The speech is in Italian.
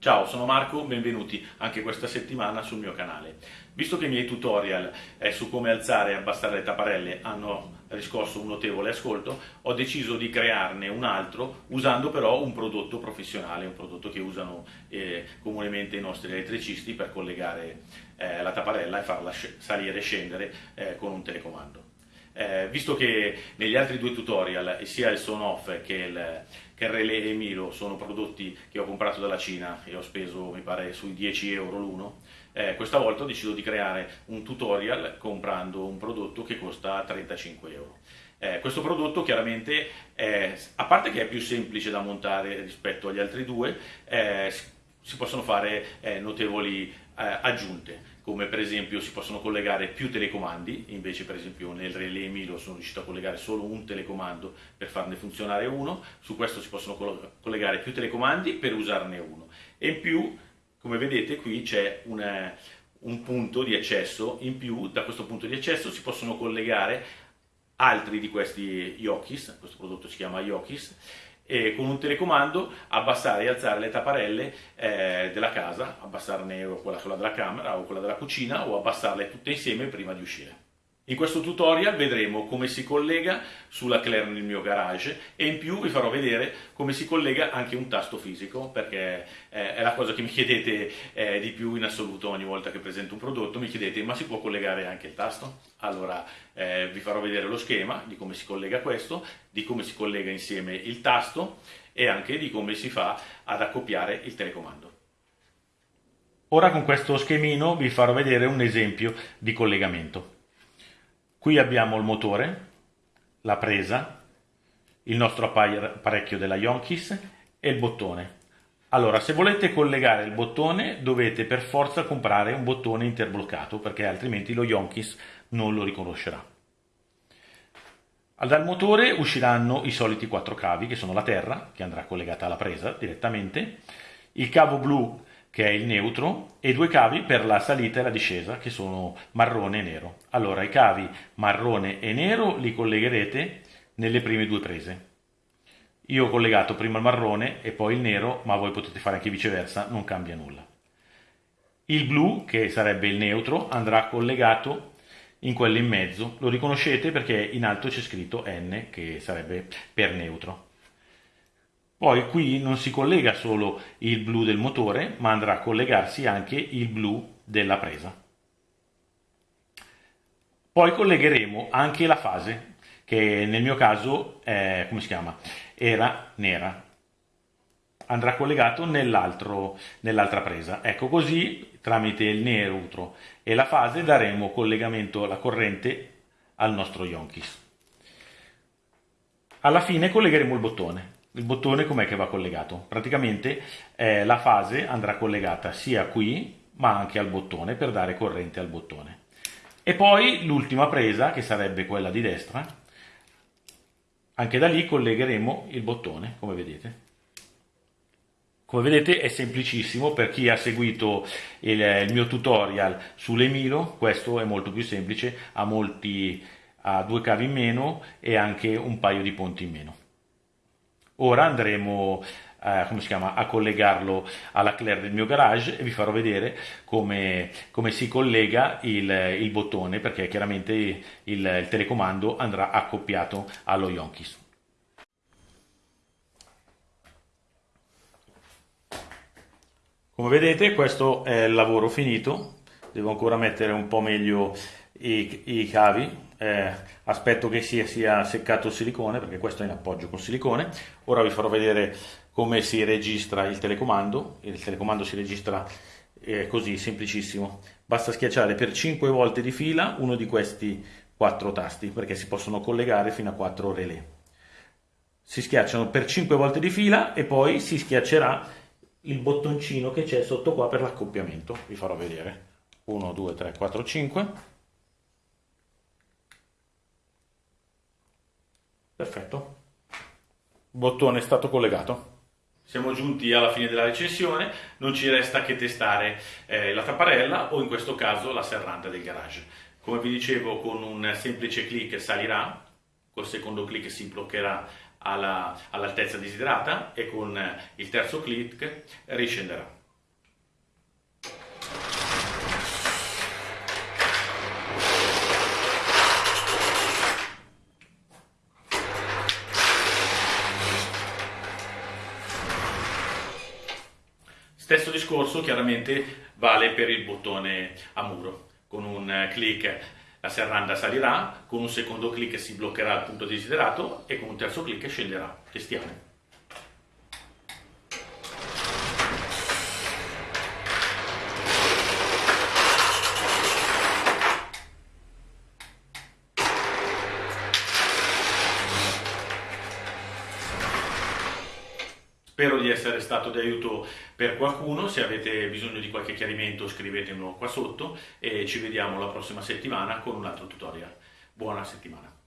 Ciao, sono Marco, benvenuti anche questa settimana sul mio canale. Visto che i miei tutorial eh, su come alzare e abbassare le tapparelle hanno riscosso un notevole ascolto, ho deciso di crearne un altro usando però un prodotto professionale, un prodotto che usano eh, comunemente i nostri elettricisti per collegare eh, la tapparella e farla salire e scendere eh, con un telecomando. Eh, visto che negli altri due tutorial, sia il Son Off che il, che il Relay Emilo sono prodotti che ho comprato dalla Cina e ho speso, mi pare, sui 10 euro l'uno, eh, questa volta ho deciso di creare un tutorial comprando un prodotto che costa 35 euro. Eh, questo prodotto chiaramente, è, a parte che è più semplice da montare rispetto agli altri due, eh, si possono fare eh, notevoli eh, aggiunte come per esempio si possono collegare più telecomandi, invece per esempio nel Relay Milo sono riuscito a collegare solo un telecomando per farne funzionare uno, su questo si possono collegare più telecomandi per usarne uno. E in più, come vedete qui c'è un, un punto di accesso, in più da questo punto di accesso si possono collegare altri di questi Yokis, questo prodotto si chiama Yokis, e con un telecomando abbassare e alzare le tapparelle eh, della casa, abbassarne quella, quella della camera o quella della cucina o abbassarle tutte insieme prima di uscire. In questo tutorial vedremo come si collega sulla Claire nel mio garage e in più vi farò vedere come si collega anche un tasto fisico perché eh, è la cosa che mi chiedete eh, di più in assoluto ogni volta che presento un prodotto, mi chiedete ma si può collegare anche il tasto? Allora eh, vi farò vedere lo schema di come si collega questo, di come si collega insieme il tasto e anche di come si fa ad accoppiare il telecomando. Ora con questo schemino vi farò vedere un esempio di collegamento. Qui abbiamo il motore, la presa, il nostro apparecchio della Yonkis e il bottone. Allora, se volete collegare il bottone dovete per forza comprare un bottone interbloccato perché altrimenti lo Yonkis non lo riconoscerà. Dal motore usciranno i soliti quattro cavi che sono la terra, che andrà collegata alla presa direttamente, il cavo blu che è il neutro, e due cavi per la salita e la discesa, che sono marrone e nero. Allora, i cavi marrone e nero li collegherete nelle prime due prese. Io ho collegato prima il marrone e poi il nero, ma voi potete fare anche viceversa, non cambia nulla. Il blu, che sarebbe il neutro, andrà collegato in quello in mezzo. Lo riconoscete perché in alto c'è scritto N, che sarebbe per neutro. Poi qui non si collega solo il blu del motore, ma andrà a collegarsi anche il blu della presa. Poi collegheremo anche la fase, che nel mio caso è, come si chiama? era nera. Andrà collegato nell'altra presa. Ecco così, tramite il neutro e la fase, daremo collegamento alla corrente al nostro Yonkis. Alla fine collegheremo il bottone il bottone com'è che va collegato? Praticamente eh, la fase andrà collegata sia qui ma anche al bottone per dare corrente al bottone. E poi l'ultima presa che sarebbe quella di destra, anche da lì collegheremo il bottone come vedete. Come vedete è semplicissimo, per chi ha seguito il, il mio tutorial sull'Emilo, questo è molto più semplice, ha, molti, ha due cavi in meno e anche un paio di ponti in meno. Ora andremo eh, come si chiama, a collegarlo alla Claire del mio garage e vi farò vedere come, come si collega il, il, bottone perché chiaramente il, il, telecomando andrà accoppiato allo Yonkis. Come vedete questo è il lavoro finito, devo ancora mettere un po' meglio i, i cavi. Eh, aspetto che sia, sia seccato il silicone perché questo è in appoggio con silicone. Ora vi farò vedere come si registra il telecomando. Il telecomando si registra eh, così semplicissimo. Basta schiacciare per 5 volte di fila uno di questi quattro tasti perché si possono collegare fino a 4 relè. Si schiacciano per 5 volte di fila e poi si schiaccerà il bottoncino che c'è sotto qua per l'accoppiamento. Vi farò vedere 1 2 3 4 5 Perfetto. Bottone è stato collegato. Siamo giunti alla fine della recensione, non ci resta che testare eh, la tapparella o in questo caso la serranda del garage. Come vi dicevo con un semplice clic salirà, col secondo clic si bloccherà all'altezza all desiderata e con il terzo clic riscenderà. Stesso discorso chiaramente vale per il bottone a muro. Con un clic la serranda salirà, con un secondo clic si bloccherà il punto desiderato e con un terzo clic scenderà. Testiamo. Spero di essere stato di aiuto per qualcuno, se avete bisogno di qualche chiarimento scrivetemelo qua sotto e ci vediamo la prossima settimana con un altro tutorial. Buona settimana!